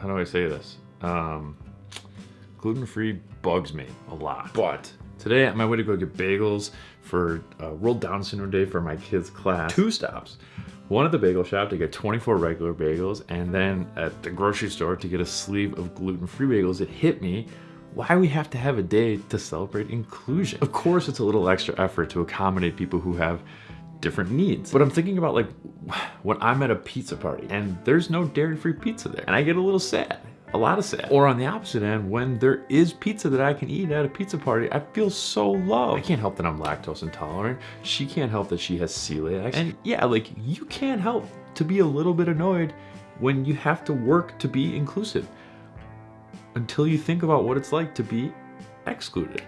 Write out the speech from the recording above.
how do I say this? Um, gluten-free bugs me a lot. But today on my way to go get bagels for uh, World Down Syndrome Day for my kids' class, two stops. One at the bagel shop to get 24 regular bagels, and then at the grocery store to get a sleeve of gluten-free bagels. It hit me why we have to have a day to celebrate inclusion. Of course, it's a little extra effort to accommodate people who have different needs. But I'm thinking about like when I'm at a pizza party and there's no dairy-free pizza there and I get a little sad a lot of sad. Or on the opposite end, when there is pizza that I can eat at a pizza party, I feel so loved. I can't help that I'm lactose intolerant. She can't help that she has celiac. And yeah, like you can't help to be a little bit annoyed when you have to work to be inclusive until you think about what it's like to be excluded.